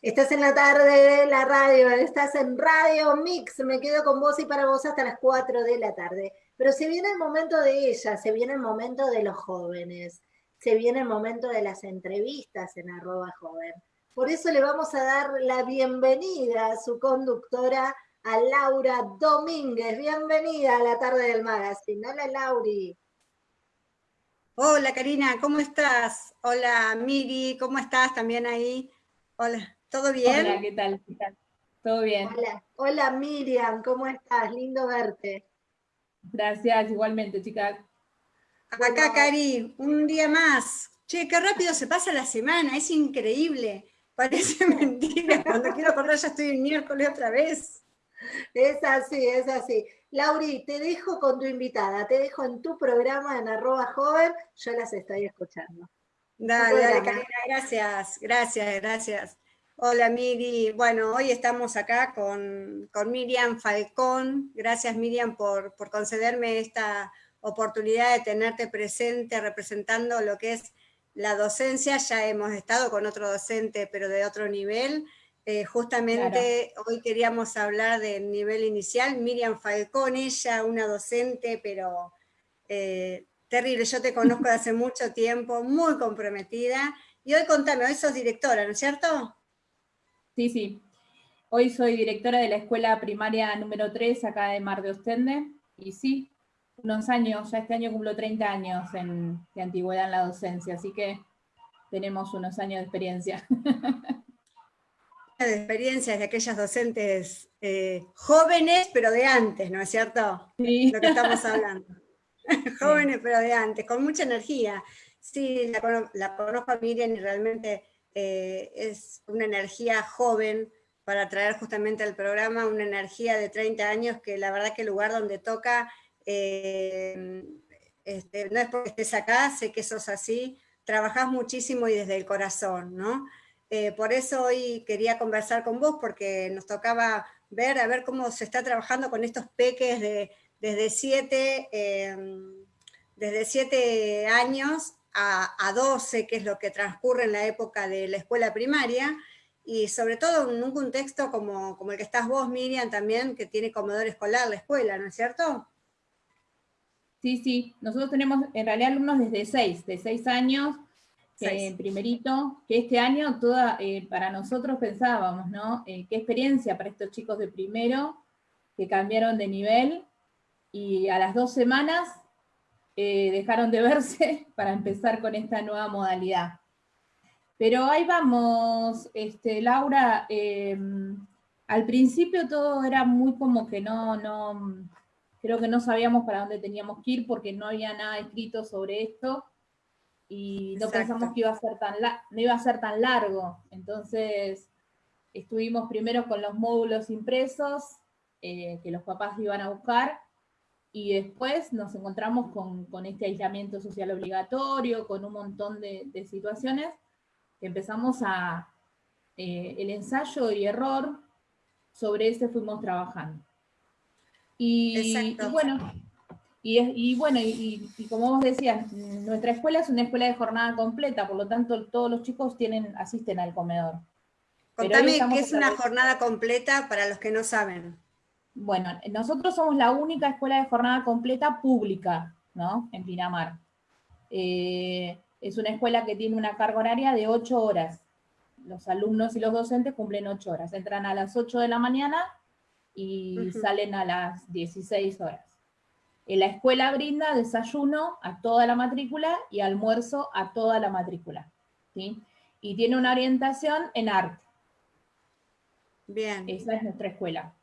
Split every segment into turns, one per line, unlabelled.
Estás en la tarde de la radio, estás en Radio Mix, me quedo con vos y para vos hasta las 4 de la tarde. Pero se viene el momento de ella, se viene el momento de los jóvenes, se viene el momento de las entrevistas en arroba joven. Por eso le vamos a dar la bienvenida a su conductora, a Laura Domínguez. Bienvenida a la tarde del magazine. Hola, Lauri.
Hola, Karina, ¿cómo estás? Hola, Miri, ¿cómo estás también ahí? Hola. ¿Todo bien?
Hola, ¿qué tal? ¿Todo bien?
Hola, hola Miriam, ¿cómo estás? Lindo verte.
Gracias, igualmente, chicas.
Acá, Cari, un día más. Che, qué rápido se pasa la semana, es increíble. Parece mentira, cuando quiero acordar ya estoy el miércoles otra vez.
Es así, es así. Lauri, te dejo con tu invitada, te dejo en tu programa en arroba joven, yo las estoy escuchando.
Dale, dale, Karina, gracias, gracias, gracias. Hola Miri, bueno, hoy estamos acá con, Miriam Falcón. Gracias Miriam por, concederme esta oportunidad de tenerte presente representando lo que es la docencia. Ya hemos estado con otro docente, pero de otro nivel. Eh, justamente hoy queríamos hablar del nivel inicial. Miriam Falcón, ella, una docente, pero eh, terrible. Yo te conozco de hace mucho tiempo, muy comprometida. Y hoy contame, hoy sos directora, ¿no es cierto?
Sí, sí. Hoy soy directora de la escuela primaria número 3 acá de Mar de Ostende. Y sí, unos años, ya este año cumplo 30 años en, de antigüedad en la docencia, así que tenemos unos años de experiencia.
De experiencias de aquellas docentes eh, jóvenes, pero de antes, ¿no es cierto? Sí. Lo que estamos hablando. jóvenes, pero de antes, con mucha energía. Sí, la, la conozco a Miriam y realmente eh, es una energía joven para traer justamente al programa una energía de 30 años que la verdad que el lugar donde toca, eh, este, no es porque estés acá, sé que sos así, trabajás muchísimo y desde el corazón, ¿no? Eh, por eso hoy quería conversar con vos, porque nos tocaba ver, a ver cómo se está trabajando con estos peques de, desde siete, desde siete años a, 12, que es lo que transcurre en la época de la escuela primaria, y sobre todo en un contexto como, como el que estás vos, Miriam, también, que tiene comedor escolar la escuela, ¿no es cierto?
Sí, sí, nosotros tenemos en realidad alumnos desde 6, de 6 años, eh, primerito, que este año toda, eh, para nosotros pensábamos, ¿no? Eh, qué experiencia para estos chicos de primero, que cambiaron de nivel, y a las dos semanas eh, dejaron de verse para empezar con esta nueva modalidad. Pero ahí vamos, este, Laura, em, al principio todo era muy como que no, no, creo que no sabíamos para dónde teníamos que ir porque no había nada escrito sobre esto y no pensamos que iba a ser tan no iba a ser tan largo. Entonces estuvimos primero con los módulos impresos eh, que los papás iban a buscar y después nos encontramos con, este aislamiento social obligatorio, con un montón de, situaciones, que empezamos a, eh, el ensayo y error, sobre ese fuimos trabajando. Y, bueno, y, bueno, y, como vos decías, nuestra escuela es una escuela de jornada completa, por lo tanto todos los chicos tienen, asisten al comedor.
Contame qué es una jornada completa para los que no saben.
Bueno, nosotros somos la única escuela de jornada completa pública, ¿no? En Pinamar. Eh, es una escuela que tiene una carga horaria de 8 horas. Los alumnos y los docentes cumplen 8 horas. Entran a las 8 de la mañana y salen a las 16 horas. En la escuela brinda desayuno a toda la matrícula y almuerzo a toda la matrícula. ¿sí? Y tiene una orientación en arte. Bien. Esa es nuestra escuela.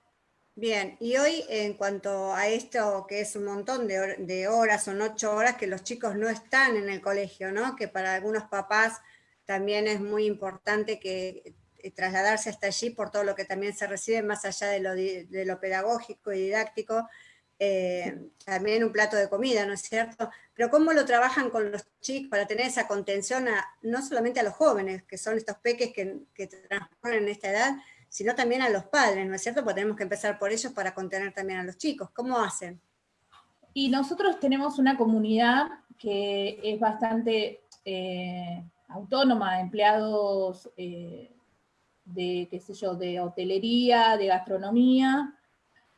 Bien, y hoy en cuanto a esto, que es un montón de, horas, son ocho horas que los chicos no están en el colegio, ¿no? Que para algunos papás también es muy importante que eh, trasladarse hasta allí por todo lo que también se recibe, más allá de lo, pedagógico y didáctico, eh, también un plato de comida, ¿no es cierto? Pero cómo lo trabajan con los chicos para tener esa contención, no solamente a los jóvenes, que son estos peques que, que transcurren en esta edad, sino también a los padres, ¿no es cierto? Porque tenemos que empezar por ellos para contener también a los chicos. ¿Cómo hacen?
Y nosotros tenemos una comunidad que es bastante eh, autónoma, empleados, eh, de, qué sé yo, de hotelería, de gastronomía,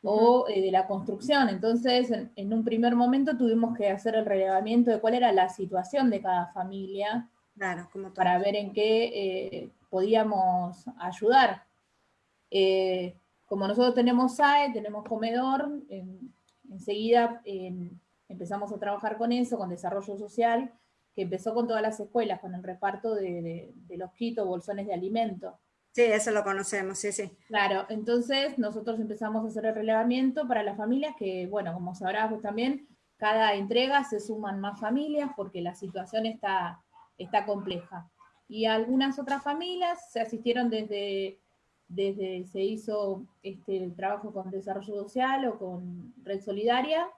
o eh, de la construcción. Entonces, en, un primer momento tuvimos que hacer el relevamiento de cuál era la situación de cada familia,
claro, como
para ver en qué eh, podíamos ayudar. Eh, como nosotros tenemos SAE, tenemos comedor, enseguida empezamos a trabajar con eso, con desarrollo social, que empezó con todas las escuelas, con el reparto de, de los quitos, bolsones de alimentos.
Sí, eso lo conocemos, sí, sí.
Claro, entonces nosotros empezamos a hacer el relevamiento para las familias que, bueno, como sabrás vos también, cada entrega se suman más familias porque la situación está, está compleja. Y algunas otras familias se asistieron desde, desde se hizo este, el trabajo con desarrollo social o con red solidaria,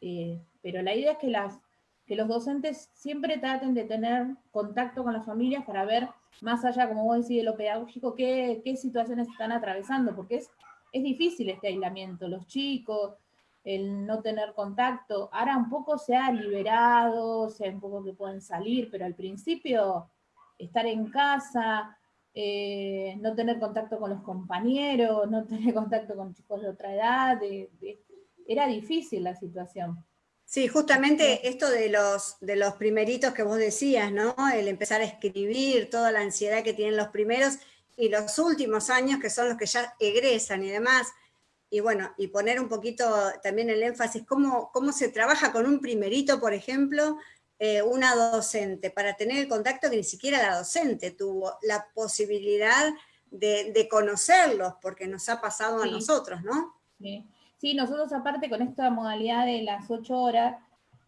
eh, pero la idea es que, las, que los docentes siempre traten de tener contacto con las familias para ver más allá, como vos decís, de lo pedagógico, qué, situaciones están atravesando, porque es, es difícil este aislamiento, los chicos, el no tener contacto, ahora un poco se ha liberado, o sea, un poco que pueden salir, pero al principio estar en casa, eh, no tener contacto con los compañeros, no tener contacto con chicos de otra edad, era difícil la situación.
Sí, justamente esto de los, de los primeritos que vos decías, ¿no? El empezar a escribir, toda la ansiedad que tienen los primeros y los últimos años, que son los que ya egresan y demás. Y bueno, y poner un poquito también el énfasis, cómo, cómo se trabaja con un primerito, por ejemplo, eh, una docente, para tener el contacto que ni siquiera la docente tuvo la posibilidad de, conocerlos, porque nos ha pasado a nosotros, ¿no?
Sí. Sí, nosotros aparte con esta modalidad de las ocho horas,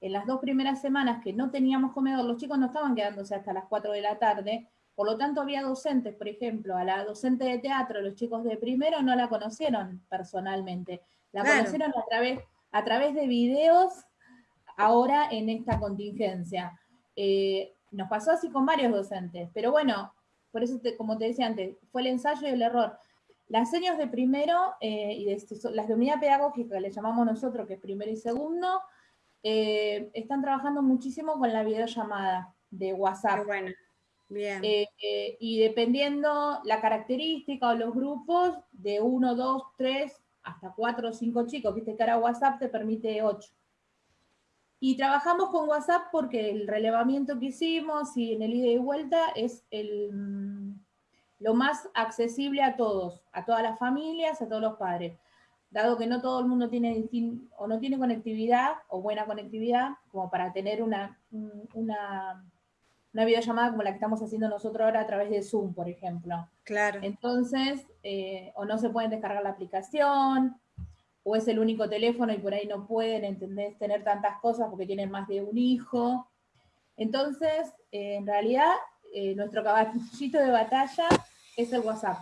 en las dos primeras semanas que no teníamos comedor, los chicos no estaban quedándose hasta las cuatro de la tarde, por lo tanto había docentes, por ejemplo, a la docente de teatro, los chicos de primero no la conocieron personalmente, la conocieron a través, a través de videos ahora en esta contingencia. Eh, nos pasó así con varios docentes, pero bueno, por eso, como te decía antes, fue el ensayo y el error. Las señas de primero eh, y de, las de unidad pedagógica, que le llamamos nosotros, que es primero y segundo, eh, están trabajando muchísimo con la videollamada de WhatsApp.
bueno, bien.
Eh, y dependiendo la característica o los grupos, de uno, dos, tres, hasta cuatro o cinco chicos, viste que ahora WhatsApp te permite ocho. Y trabajamos con WhatsApp porque el relevamiento que hicimos y en el ida y vuelta es el lo más accesible a todos, a todas las familias, a todos los padres. Dado que no todo el mundo tiene o no tiene conectividad o buena conectividad, como para tener una, una, una videollamada como la que estamos haciendo nosotros ahora a través de Zoom, por ejemplo.
Claro.
Entonces, eh, o no se pueden descargar la aplicación, o es el único teléfono y por ahí no pueden entender, tener tantas cosas porque tienen más de un hijo. Entonces, eh, en realidad, eh, nuestro caballito de batalla es el WhatsApp,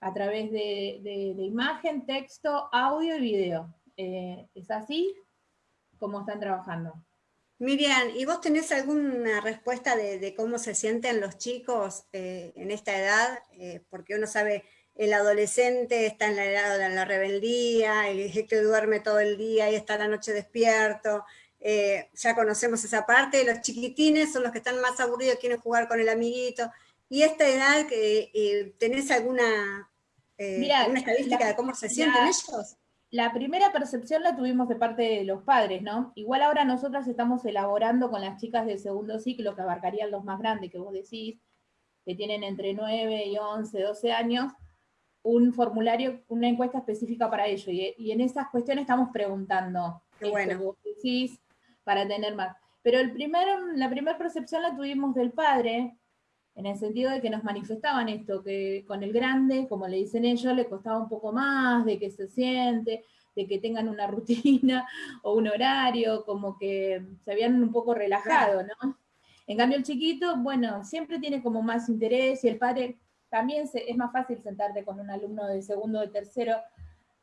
a través de, imagen, texto, audio y video. Eh, ¿Es así como están trabajando?
Miriam, ¿y vos tenés alguna respuesta de, cómo se sienten los chicos en esta edad? porque uno sabe, el adolescente está en la edad de la rebeldía, el que duerme todo el día y está la noche despierto, eh, ya conocemos esa parte, los chiquitines son los que están más aburridos, quieren jugar con el amiguito, y esta edad, eh, ¿tenés alguna, eh, estadística de cómo se sienten ellos?
La primera percepción la tuvimos de parte de los padres, ¿no? Igual ahora nosotras estamos elaborando con las chicas del segundo ciclo, que abarcarían los más grandes que vos decís, que tienen entre 9 y 11, 12 años, un formulario, una encuesta específica para ellos. Y, en esas cuestiones estamos preguntando.
Qué bueno
para tener más. Pero el primero, la primera percepción la tuvimos del padre, en el sentido de que nos manifestaban esto, que con el grande, como le dicen ellos, le costaba un poco más, de que se siente, de que tengan una rutina o un horario, como que se habían un poco relajado, ¿no? En cambio el chiquito, bueno, siempre tiene como más interés y el padre también es más fácil sentarte con un alumno de segundo o de tercero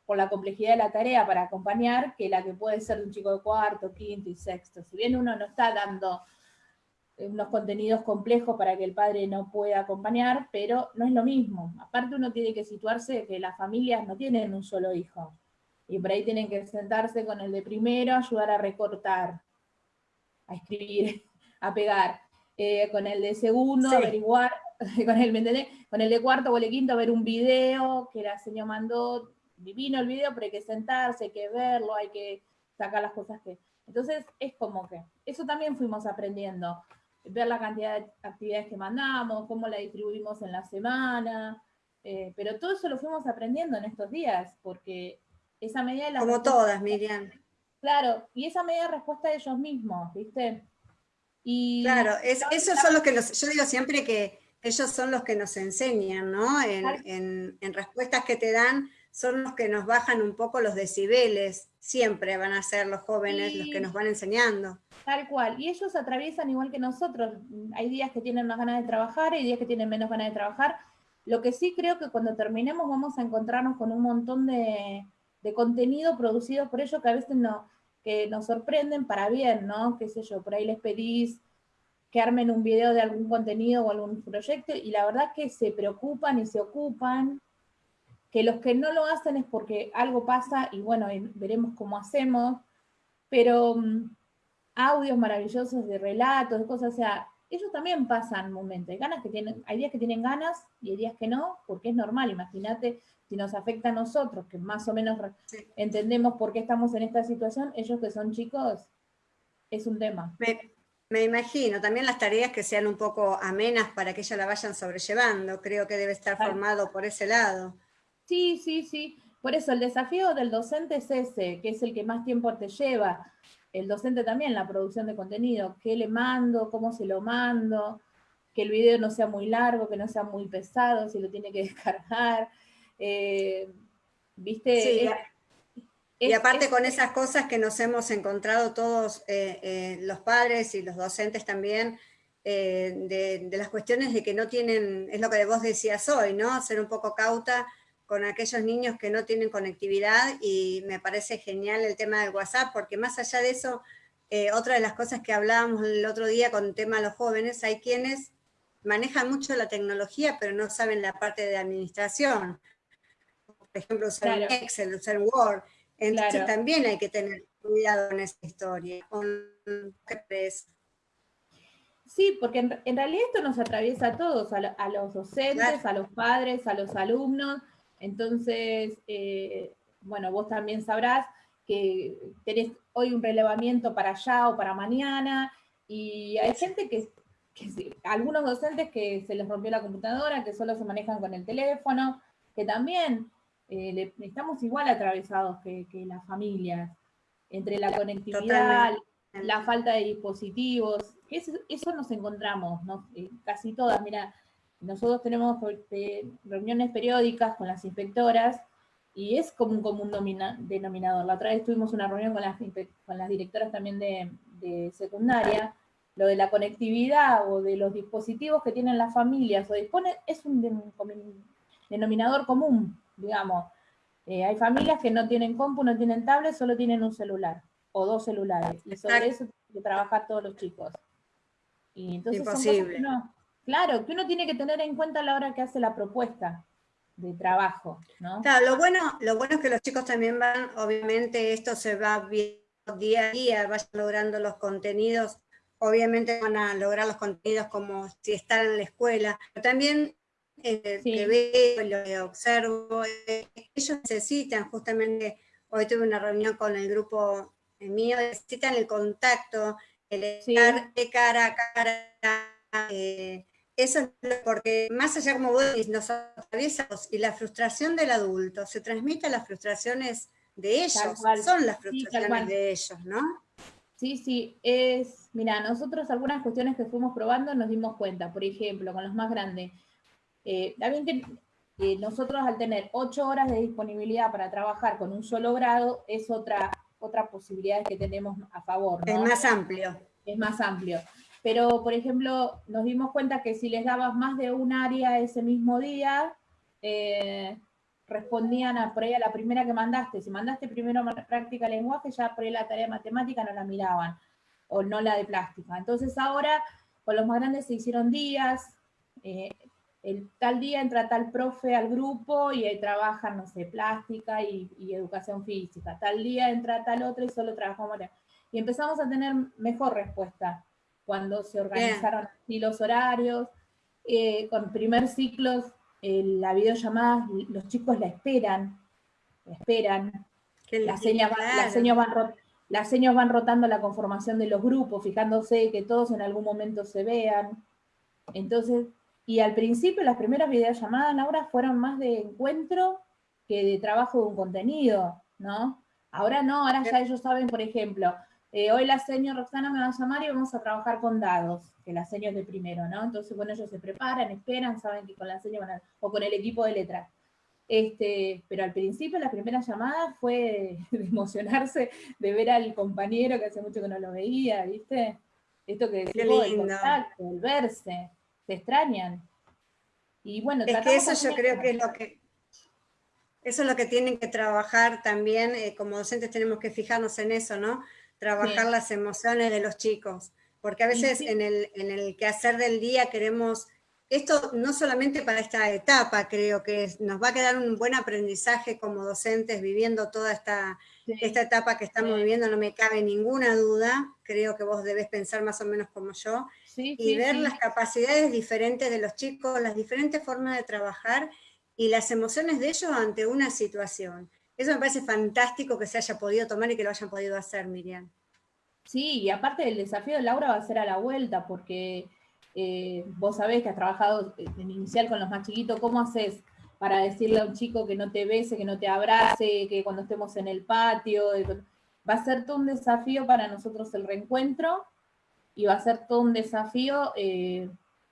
por la complejidad de la tarea para acompañar que la que puede ser de un chico de cuarto, quinto y sexto. Si bien uno no está dando unos contenidos complejos para que el padre no pueda acompañar, pero no es lo mismo. Aparte uno tiene que situarse que las familias no tienen un solo hijo. Y por ahí tienen que sentarse con el de primero, ayudar a recortar, a escribir, a pegar. Eh, con el de segundo, averiguar con el, con el de cuarto o el de quinto a ver un video que la señora mandó, divino el video, pero hay que sentarse, hay que verlo, hay que sacar las cosas que... Entonces es como que, eso también fuimos aprendiendo, ver la cantidad de actividades que mandamos, cómo la distribuimos en la semana, eh, pero todo eso lo fuimos aprendiendo en estos días, porque esa medida de la...
Como todas, Miriam.
Claro, y esa medida de respuesta de ellos mismos, ¿viste? Y
claro, es, esos son los que los, yo digo siempre que ellos son los que nos enseñan, ¿no? En, en, respuestas que te dan, son los que nos bajan un poco los decibeles, siempre van a ser los jóvenes los que nos van enseñando.
Tal cual, y ellos atraviesan igual que nosotros, hay días que tienen más ganas de trabajar, hay días que tienen menos ganas de trabajar, lo que sí creo que cuando terminemos vamos a encontrarnos con un montón de, contenido producido por ellos que a veces no, que nos sorprenden para bien, ¿no? Qué sé yo, por ahí les pedís que armen un video de algún contenido o algún proyecto y la verdad que se preocupan y se ocupan, que los que no lo hacen es porque algo pasa y bueno, veremos cómo hacemos, pero mm, audios maravillosos de relatos, de cosas, o sea, ellos también pasan momentos, hay, ganas que tienen, hay días que tienen ganas y hay días que no, porque es normal, imagínate si nos afecta a nosotros, que más o menos entendemos por qué estamos en esta situación, ellos que son chicos, es un tema.
Me, imagino, también las tareas que sean un poco amenas para que ellas la vayan sobrellevando, creo que debe estar formado por ese lado.
Sí, sí, sí, por eso el desafío del docente es ese, que es el que más tiempo te lleva, el docente también, la producción de contenido, qué le mando, cómo se lo mando, que el video no sea muy largo, que no sea muy pesado, si lo tiene que descargar. Eh, ¿Viste?
Y aparte con esas cosas que nos hemos encontrado todos, eh, eh, los padres y los docentes también, de, de, las cuestiones de que no tienen, es lo que vos decías hoy, ¿no? Ser un poco cauta con aquellos niños que no tienen conectividad y me parece genial el tema del WhatsApp, porque más allá de eso, eh, otra de las cosas que hablábamos el otro día con el tema de los jóvenes, hay quienes manejan mucho la tecnología, pero no saben la parte de administración. Por ejemplo, usar Excel, usar Word. Entonces también hay que tener cuidado en esta historia. ¿Qué
Sí, porque en, realidad esto nos atraviesa a todos, a, los docentes, a los padres, a los alumnos, entonces, eh, bueno, vos también sabrás que tenés hoy un relevamiento para allá o para mañana, y hay gente que, algunos docentes que se les rompió la computadora, que solo se manejan con el teléfono, que también eh, estamos igual atravesados que, las familias, entre la conectividad, la falta de dispositivos, eso, eso nos encontramos, ¿no? Eh, casi todas, mira, nosotros tenemos este, reuniones periódicas con las inspectoras y es como un común denominador. La otra vez tuvimos una reunión con las, con las directoras también de, secundaria, lo de la conectividad o de los dispositivos que tienen las familias o dispone, es un denominador común, digamos. Eh, hay familias que no tienen compu, no tienen tablet, solo tienen un celular o dos celulares. Y sobre eso tienen que trabajar todos los chicos. Y entonces
Imposible.
Claro, que uno tiene que tener en cuenta a la hora que hace la propuesta de trabajo, ¿no?
Claro, lo bueno, lo bueno es que los chicos también van, obviamente esto se va viendo día a día, vayan logrando los contenidos, obviamente van a lograr los contenidos como si están en la escuela, pero también eh, que veo, lo que observo, eh, ellos necesitan justamente, hoy tuve una reunión con el grupo mío, necesitan el contacto, el estar de cara a cara, eh, eso es porque más allá como vos decís, nos y la frustración del adulto se transmite a las frustraciones de ellos, son las frustraciones de ellos, ¿no?
Sí, sí, es, mira, nosotros algunas cuestiones que fuimos probando nos dimos cuenta, por ejemplo, con los más grandes, eh, también que eh, nosotros al tener ocho horas de disponibilidad para trabajar con un solo grado, es otra, otra posibilidad que tenemos a favor.
Es más amplio.
Es más amplio. Pero, por ejemplo, nos dimos cuenta que si les dabas más de un área ese mismo día, eh, respondían a, por ahí a la primera que mandaste. Si mandaste primero práctica lenguaje, ya por ahí la tarea de matemática no la miraban, o no la de plástica. Entonces ahora, con los más grandes se hicieron días, eh, el tal día entra tal profe al grupo y ahí trabajan, no sé, plástica y, y, educación física. Tal día entra tal otro y solo trabajamos. Y empezamos a tener mejor respuesta cuando se organizaron así los horarios. eh, con primer ciclo, eh, la videollamada, los chicos la esperan, la esperan, las señas, las, señas van, las señas van rotando la conformación de los grupos, fijándose que todos en algún momento se vean. Entonces, y al principio las primeras videollamadas, Laura, fueron más de encuentro que de trabajo de un contenido, ¿no? Ahora no, ahora ya ellos saben, por ejemplo, eh, hoy la señora Roxana me va a llamar y vamos a trabajar con dados, que la seño es de primero, ¿no? Entonces, bueno, ellos se preparan, esperan, saben que con la seño van a, o con el equipo de letras. Este, pero al principio la primera llamada fue de emocionarse de ver al compañero que hace mucho que no lo veía, ¿viste? Esto que decimos, el contacto, el verse, se extrañan. Y bueno,
es que eso yo creo que es lo que eso es lo que tienen que trabajar también, eh, como docentes tenemos que fijarnos en eso, ¿no? Trabajar las emociones de los chicos, porque a veces en, el, en el quehacer del día queremos, esto no solamente para esta etapa, creo que nos va a quedar un buen aprendizaje como docentes viviendo toda esta, esta etapa que estamos viviendo, no me cabe ninguna duda, creo que vos debes pensar más o menos como yo, y ver las capacidades diferentes de los chicos, las diferentes formas de trabajar, y las emociones de ellos ante una situación. Eso me parece fantástico que se haya podido tomar y que lo hayan podido hacer, Miriam.
Sí, y aparte el desafío de Laura va a ser a la vuelta, porque eh, vos sabés que has trabajado en inicial con los más chiquitos, ¿cómo haces para decirle a un chico que no te bese, que no te abrace, que cuando estemos en el patio? Va a ser todo un desafío para nosotros el reencuentro y va a ser todo un desafío eh,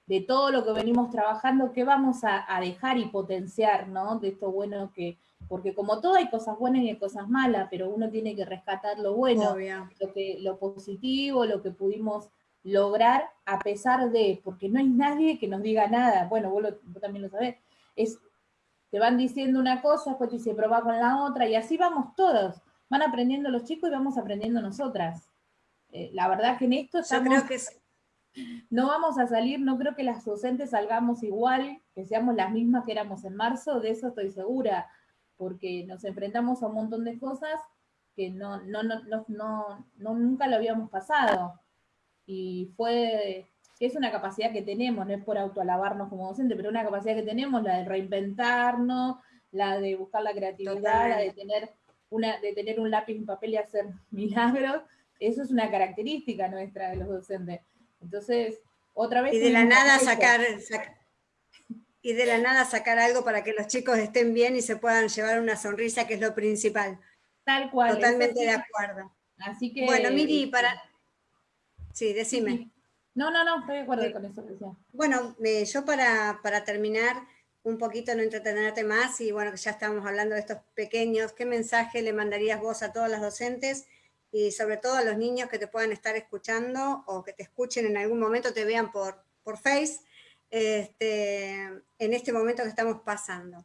de todo lo que venimos trabajando, qué vamos a, dejar y potenciar, ¿no? De esto bueno que, porque como todo hay cosas buenas y hay cosas malas, pero uno tiene que rescatar lo bueno, lo, que, lo positivo, lo que pudimos lograr a pesar de, porque no hay nadie que nos diga nada, bueno, vos, también lo sabés, es, te van diciendo una cosa, después te dice probá con la otra, y así vamos todos, van aprendiendo los chicos y vamos aprendiendo nosotras. Eh, la verdad que en esto estamos...
Yo creo que es
no vamos a salir, no creo que las docentes salgamos igual, que seamos las mismas que éramos en marzo, de eso estoy segura, porque nos enfrentamos a un montón de cosas que no, no, no, no, nunca lo habíamos pasado. Y fue, que es una capacidad que tenemos, no es por autoalabarnos como docente, pero una capacidad que tenemos, la de reinventarnos, la de buscar la creatividad, la de tener, una, de tener un lápiz, un papel y hacer milagros, eso es una característica nuestra de los docentes. Entonces, otra vez...
Y de la nada sacar, y de la nada sacar algo para que los chicos estén bien y se puedan llevar una sonrisa, que es lo principal.
Tal cual.
Totalmente de acuerdo.
Así que...
Bueno, Miri, para... Sí, decime.
No, no, no, estoy de acuerdo con eso.
Bueno, yo para, para terminar, un poquito no entretenerte más, y bueno, que ya estamos hablando de estos pequeños, ¿qué mensaje le mandarías vos a todas las docentes y sobre todo a los niños que te puedan estar escuchando o que te escuchen en algún momento, te vean por, por Face, este, en este momento que estamos pasando.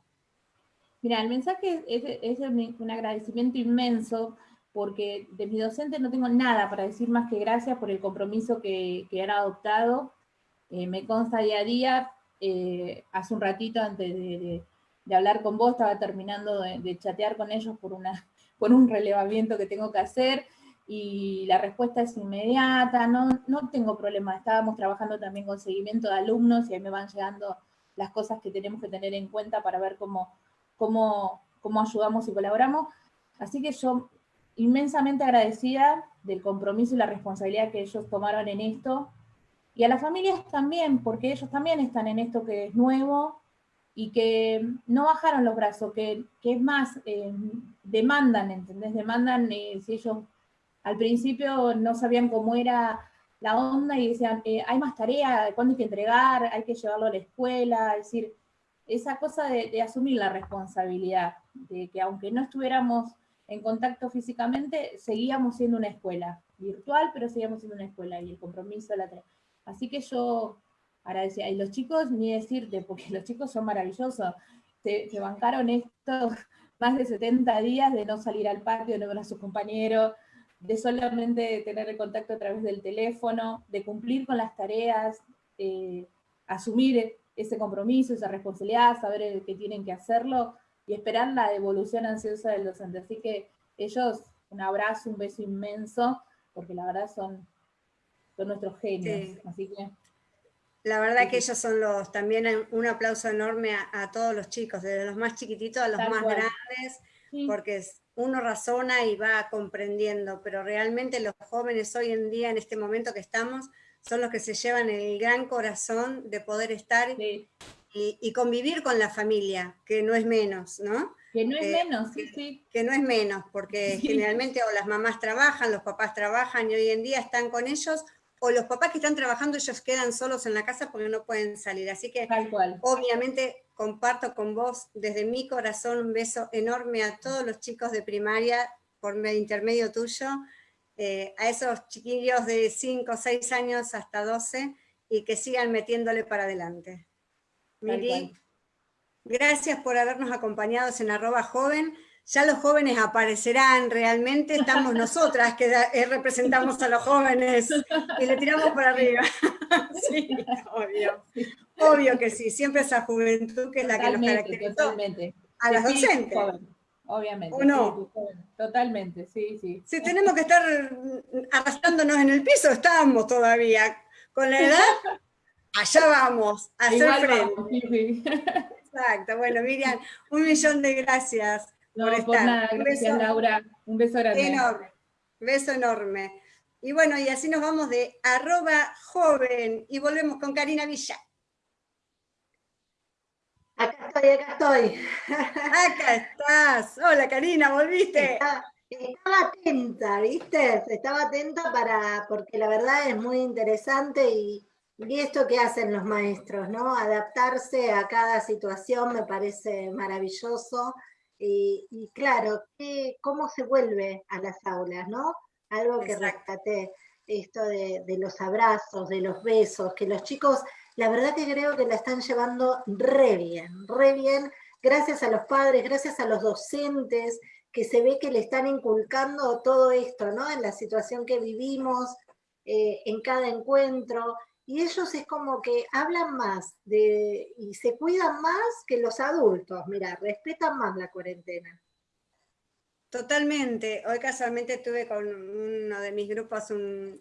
Mira, el mensaje es, un agradecimiento inmenso porque de mi docente no tengo nada para decir más que gracias por el compromiso que, que han adoptado. Eh, me consta día a día, eh, hace un ratito antes de, hablar con vos, estaba terminando de, de, chatear con ellos por, una, por un relevamiento que tengo que hacer, y la respuesta es inmediata, no, no tengo problema, estábamos trabajando también con seguimiento de alumnos y ahí me van llegando las cosas que tenemos que tener en cuenta para ver cómo, cómo, cómo ayudamos y colaboramos. Así que yo inmensamente agradecida del compromiso y la responsabilidad que ellos tomaron en esto, y a las familias también, porque ellos también están en esto que es nuevo, y que no bajaron los brazos, que, que es más, eh, demandan, ¿entendés? Demandan eh, si ellos al principio no sabían cómo era la onda y decían, eh, hay más tarea, ¿cuándo hay que entregar? Hay que llevarlo a la escuela, es decir, esa cosa de, asumir la responsabilidad, de que aunque no estuviéramos en contacto físicamente, seguíamos siendo una escuela, virtual, pero seguíamos siendo una escuela, y el compromiso, la Así que yo agradecía, y los chicos, ni decirte, porque los chicos son maravillosos, se, se bancaron estos más de 70 días de no salir al patio, de no ver a sus compañeros, de solamente tener el contacto a través del teléfono, de cumplir con las tareas, eh, asumir ese compromiso, esa responsabilidad, saber que tienen que hacerlo y esperar la devolución ansiosa del docente. Así que ellos, un abrazo, un beso inmenso, porque la verdad son, son nuestros genios. Así que
La verdad que ellos son los, también un aplauso enorme a, todos los chicos, desde los más chiquititos a los más grandes, porque uno razona y va comprendiendo, pero realmente los jóvenes hoy en día, en este momento que estamos, son los que se llevan el gran corazón de poder estar y, convivir con la familia, que no es menos, ¿no?
Que no es eh, menos, sí, sí.
Que no es menos, porque generalmente o las mamás trabajan, los papás trabajan y hoy en día están con ellos, o los papás que están trabajando, ellos quedan solos en la casa porque no pueden salir. Así que,
Tal cual.
obviamente, comparto con vos desde mi corazón un beso enorme a todos los chicos de primaria por intermedio tuyo, eh, a esos chiquillos de 5, 6 años hasta 12 y que sigan metiéndole para adelante. Miri, gracias por habernos acompañado en arroba joven. Ya los jóvenes aparecerán realmente, estamos nosotras que eh, representamos a los jóvenes y le tiramos para arriba. sí, obvio. Obvio que sí, siempre esa juventud que es la que nos caracteriza
totalmente.
a las docentes.
obviamente.
¿O no?
totalmente, sí, sí.
Si tenemos que estar arrastrándonos en el piso, estamos todavía. Con la edad, allá vamos, a hacer frente. Exacto, bueno Miriam, un millón de gracias por estar.
un gracias Laura, un beso grande.
Enorme, beso enorme. Y bueno, y así nos vamos de arroba joven y volvemos con Karina Villa.
Acá estoy, acá estoy.
Acá estás. Hola Karina, volviste.
Estaba, atenta, ¿viste? Estaba atenta para, porque la verdad es muy interesante y, y esto que hacen los maestros, ¿no? Adaptarse a cada situación me parece maravilloso. Y, claro, ¿cómo se vuelve a las aulas, no? Algo que rescaté, esto de, de, los abrazos, de los besos, que los chicos, la verdad que creo que la están llevando re bien, re bien, gracias a los padres, gracias a los docentes, que se ve que le están inculcando todo esto, ¿no? En la situación que vivimos, eh, en cada encuentro, y ellos es como que hablan más de, y se cuidan más que los adultos, mira, respetan más la cuarentena.
Totalmente. Hoy casualmente tuve con uno de mis grupos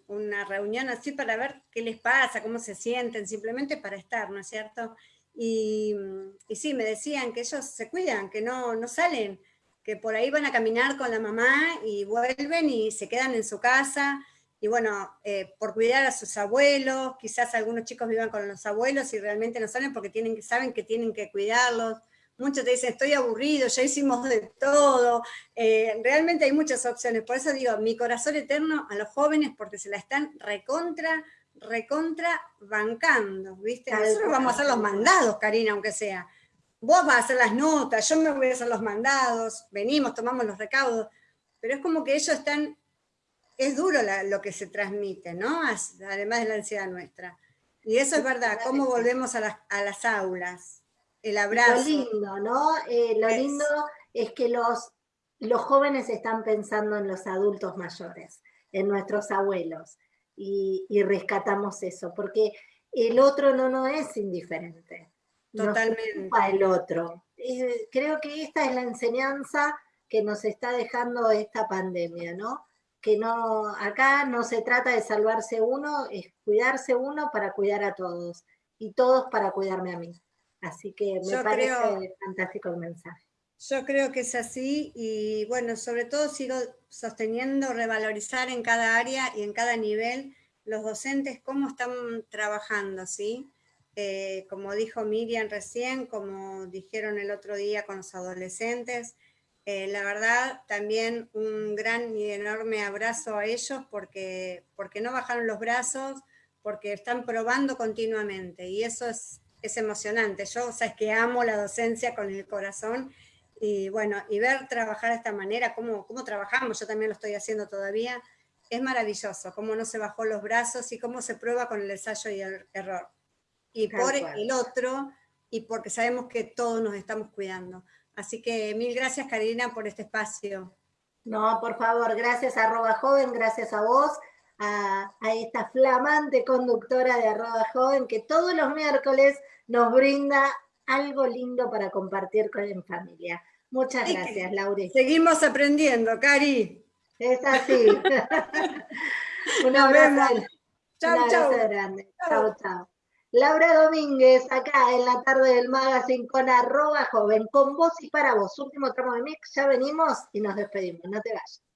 una reunión así para ver qué les pasa, cómo se sienten, simplemente para estar, ¿no es cierto? Y, y sí, me decían que ellos se cuidan, que no, no salen, que por ahí van a caminar con la mamá y vuelven y se quedan en su casa, y bueno, eh, por cuidar a sus abuelos, quizás algunos chicos vivan con los abuelos y realmente no salen porque tienen, saben que tienen que cuidarlos. Muchos te dicen, estoy aburrido, ya hicimos de todo. Eh, realmente hay muchas opciones. Por eso digo, mi corazón eterno a los jóvenes porque se la están recontra, recontra bancando, ¿viste? Nosotros vamos a hacer los mandados, Karina, aunque sea. Vos vas a hacer las notas, yo me voy a hacer los mandados, venimos, tomamos los recaudos, pero es como que ellos están es duro lo que se transmite, ¿no? Además de la ansiedad nuestra. Y eso es verdad, cómo volvemos a las, aulas, el abrazo.
Lo lindo, ¿no? Eh, lo lindo es que los, los jóvenes están pensando en los adultos mayores, en nuestros abuelos, y, rescatamos eso, porque el otro no no es indiferente.
Totalmente.
el otro. Eh, creo que esta es la enseñanza que nos está dejando esta pandemia, ¿no? Que no, acá no se trata de salvarse uno, es cuidarse uno para cuidar a todos, y todos para cuidarme a mí. Así que me parece fantástico el mensaje.
Yo creo que es así, y bueno, sobre todo sigo sosteniendo revalorizar en cada área y en cada nivel los docentes cómo están trabajando, ¿sí? Eh, como dijo Miriam recién, como dijeron el otro día con los adolescentes, eh, la verdad, también un gran y enorme abrazo a ellos porque, porque no bajaron los brazos, porque están probando continuamente y eso es, es emocionante. Yo, sabes que amo la docencia con el corazón y bueno, y ver trabajar de esta manera, cómo, cómo trabajamos, yo también lo estoy haciendo todavía, es maravilloso, cómo no se bajó los brazos y cómo se prueba con el ensayo y el error. Y por el otro, y porque sabemos que todos nos estamos cuidando. Así que mil gracias, Karina, por este espacio.
No, por favor, gracias a Arroba Joven, gracias a vos, a, esta flamante conductora de Arroba Joven, que todos los miércoles nos brinda algo lindo para compartir con en familia. Muchas gracias, Laura.
Seguimos aprendiendo, Cari.
Es así.
Un abrazo. Chao, chao.
grande. Chao, chao. Laura Domínguez, acá en la tarde del magazine con arroba joven, con vos y para vos. Último tramo de mix, ya venimos y nos despedimos, no te vayas.